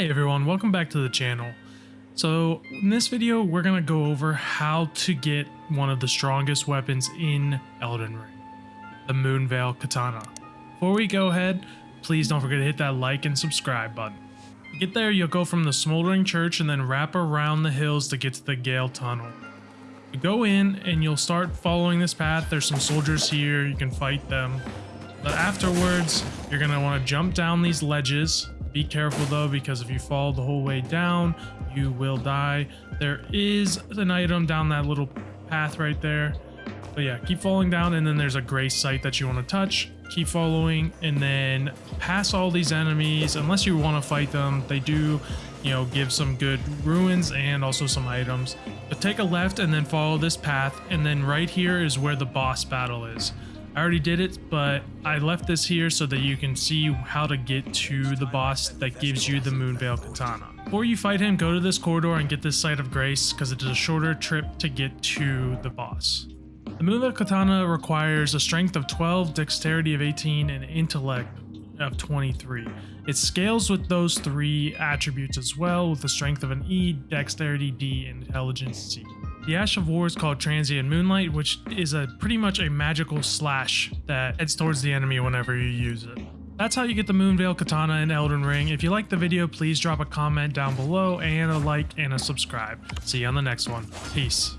Hey everyone, welcome back to the channel. So in this video, we're going to go over how to get one of the strongest weapons in Elden Ring, the Moonveil Katana. Before we go ahead, please don't forget to hit that like and subscribe button. Get there, you'll go from the Smoldering Church and then wrap around the hills to get to the Gael Tunnel. You go in and you'll start following this path. There's some soldiers here, you can fight them. But afterwards, you're going to want to jump down these ledges be careful though, because if you fall the whole way down, you will die. There is an item down that little path right there. But yeah, keep falling down and then there's a grace site that you want to touch. Keep following and then pass all these enemies. Unless you want to fight them, they do, you know, give some good runes and also some items. But take a left and then follow this path. And then right here is where the boss battle is. I already did it, but I left this here so that you can see how to get to the boss that gives you the Moonveil Katana. Before you fight him, go to this corridor and get this Site of Grace because it is a shorter trip to get to the boss. The Moonveil Katana requires a strength of 12, dexterity of 18, and intellect of 23. It scales with those three attributes as well, with the strength of an E, dexterity D, and intelligence C. The Ash of War is called Transient Moonlight, which is a pretty much a magical slash that heads towards the enemy whenever you use it. That's how you get the Moonveil Katana in Elden Ring. If you liked the video, please drop a comment down below and a like and a subscribe. See you on the next one. Peace.